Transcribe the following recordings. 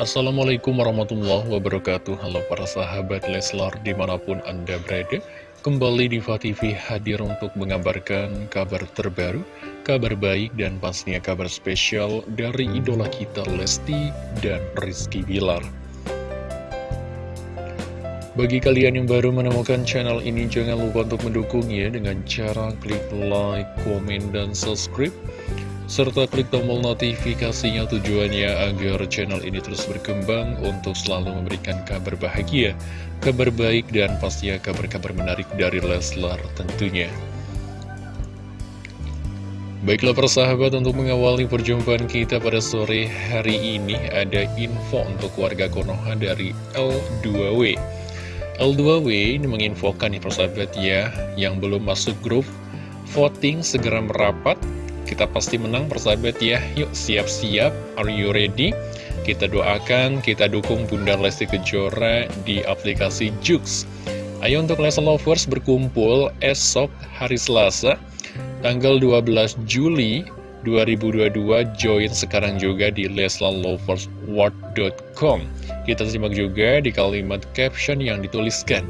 Assalamualaikum warahmatullahi wabarakatuh. Halo para sahabat Leslar di mana pun anda berada Kembali di TV hadir untuk mengabarkan kabar terbaru Kabar baik dan pastinya kabar spesial dari idola kita Lesti dan Rizky Bilar. Bagi kalian yang baru menemukan channel ini, jangan lupa untuk mendukungnya dengan cara klik like, komen, dan subscribe serta klik tombol notifikasinya tujuannya agar channel ini terus berkembang untuk selalu memberikan kabar bahagia, kabar baik, dan pastinya kabar-kabar menarik dari Leslar tentunya. Baiklah persahabat untuk mengawali perjumpaan kita pada sore hari ini ada info untuk warga Konoha dari L2W. L2W ini menginfokan nih persahabat ya yang belum masuk grup voting segera merapat kita pasti menang persahabat ya. Yuk siap-siap, are you ready? Kita doakan, kita dukung Bunda Lesti Kejora di aplikasi Jux. Ayo untuk Leslie Lovers berkumpul esok hari Selasa Tanggal 12 Juli 2022 join sekarang juga di leslaloversworld.com Kita simak juga di kalimat caption yang dituliskan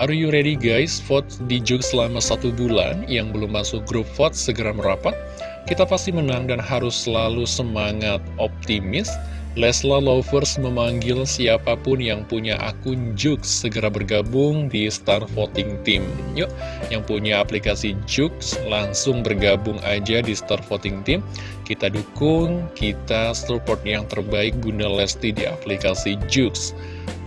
Are you ready guys? Vote di Juk selama satu bulan Yang belum masuk grup vote segera merapat Kita pasti menang dan harus selalu semangat optimis Lesla Lovers memanggil siapa pun yang punya akun Juk segera bergabung di Star Voting Team. Yuk, yang punya aplikasi Juk langsung bergabung aja di Star Voting Team. Kita dukung, kita support yang terbaik Bunda Lesti di aplikasi Juk.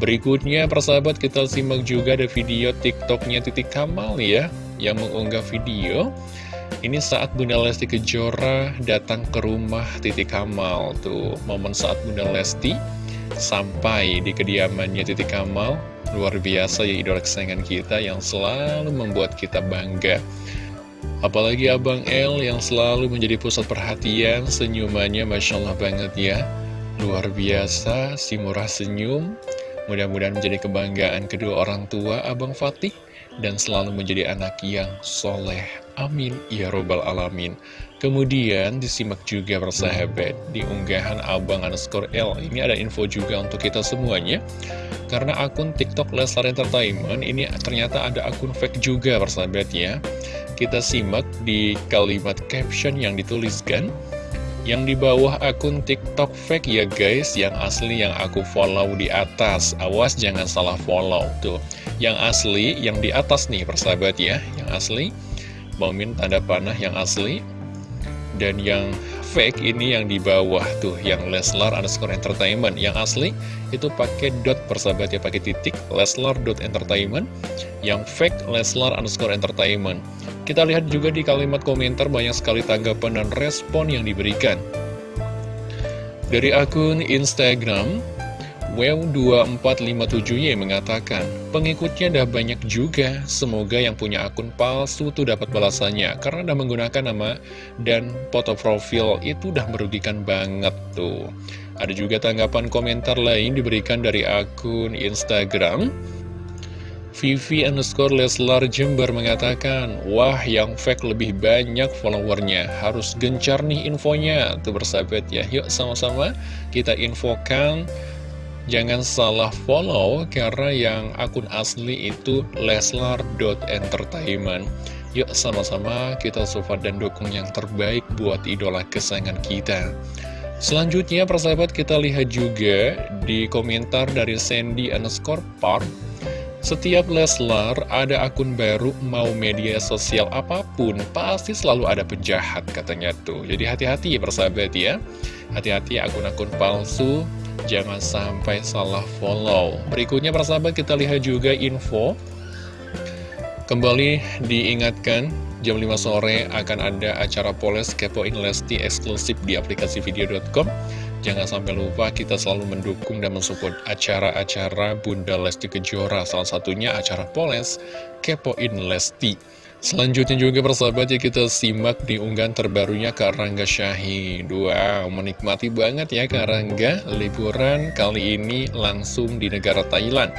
Berikutnya, persahabat kita simak juga ada video TikToknya Titik Kamal ya, yang mengunggah video. Ini saat Bunda Lesti Kejora datang ke rumah Titik Kamal Tuh, momen saat Bunda Lesti sampai di kediamannya Titik Kamal Luar biasa ya idola kesayangan kita yang selalu membuat kita bangga. Apalagi Abang El yang selalu menjadi pusat perhatian Senyumannya Masya Allah banget ya. Luar biasa, si murah senyum. Mudah-mudahan menjadi kebanggaan kedua orang tua Abang Fatih dan selalu menjadi anak yang soleh. Amin. Ya Robbal Alamin. Kemudian disimak juga persahabat di unggahan Abang underscore L. Ini ada info juga untuk kita semuanya. Karena akun TikTok Leslar Entertainment ini ternyata ada akun fake juga persahabat ya. Kita simak di kalimat caption yang dituliskan. Yang di bawah akun TikTok fake ya guys, yang asli yang aku follow di atas. Awas jangan salah follow tuh. Yang asli yang di atas nih persahabat ya, yang asli. Bomin tanda panah yang asli. Dan yang fake ini yang di bawah tuh, yang Leslar underscore entertainment. Yang asli itu pakai dot persahabat ya, pakai titik Leslar dot entertainment. Yang fake Leslar underscore entertainment. Kita lihat juga di kalimat komentar banyak sekali tanggapan dan respon yang diberikan. Dari akun Instagram, Wow2457Y mengatakan, pengikutnya dah banyak juga, semoga yang punya akun palsu tuh dapat balasannya, karena udah menggunakan nama dan foto profil itu udah merugikan banget tuh. Ada juga tanggapan komentar lain diberikan dari akun Instagram, Vivi underscore Leslar Jember mengatakan, Wah yang fake lebih banyak followernya, harus gencar nih infonya. Tuh bersahabat ya, yuk sama-sama kita infokan. Jangan salah follow, karena yang akun asli itu leslar.entertainment. Yuk sama-sama kita support dan dukung yang terbaik buat idola kesayangan kita. Selanjutnya persahabat kita lihat juga di komentar dari Sandy underscore Park setiap Leslar ada akun baru mau media sosial apa pun pasti selalu ada penjahat katanya tuh. Jadi hati-hati ya persahabat ya. Hati-hati akun-akun palsu jangan sampai salah follow. Berikutnya persahabat kita lihat juga info. Kembali diingatkan jam 5 sore akan ada acara Poles Kepoin Lesti eksklusif di aplikasi video.com Jangan sampai lupa kita selalu mendukung dan mensupport acara-acara Bunda Lesti Kejora, salah satunya acara Poles Kepoin Lesti. Selanjutnya juga persahabat ya kita simak di unggahan terbarunya Kak Rangga Syahid Wow, menikmati banget ya Kak Rangga. Liburan kali ini langsung di negara Thailand.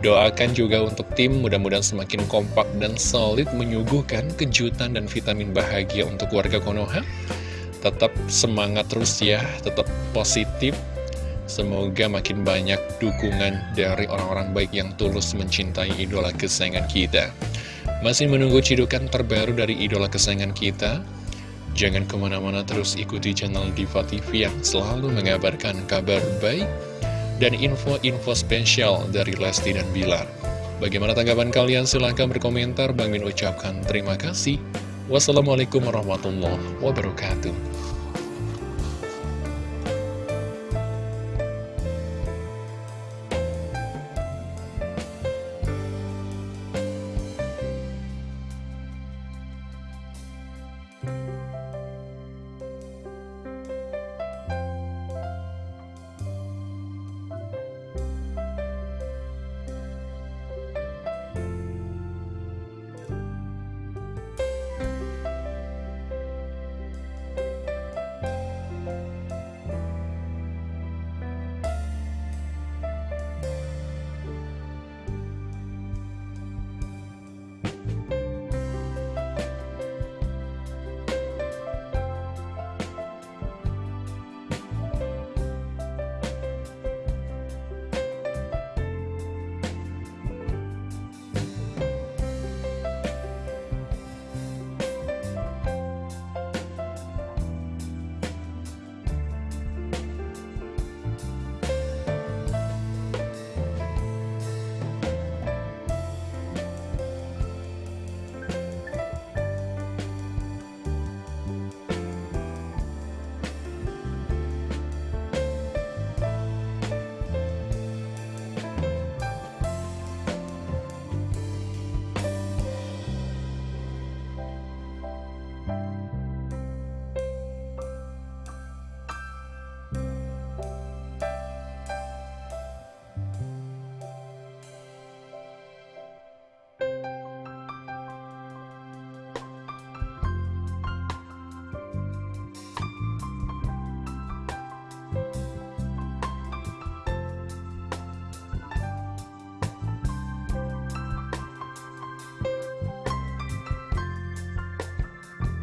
Doakan juga untuk tim mudah-mudahan semakin kompak dan solid menyuguhkan kejutan dan vitamin bahagia untuk warga Konoha. Tetap semangat terus ya, tetap positif, Semoga makin banyak dukungan dari orang-orang baik yang tulus mencintai idola kesayangan kita. Masih menunggu cidukan terbaru dari idola kesayangan kita? Jangan ke mana-mana terus ikuti channel Diva TV yang selalu mengabarkan kabar baik dan info-info spesial dari Lesti dan Bilar. Bagaimana tanggapan kalian? Silahkan berkomentar. Bang Min ucapkan terima kasih. Wassalamualaikum warahmatullahi wabarakatuh.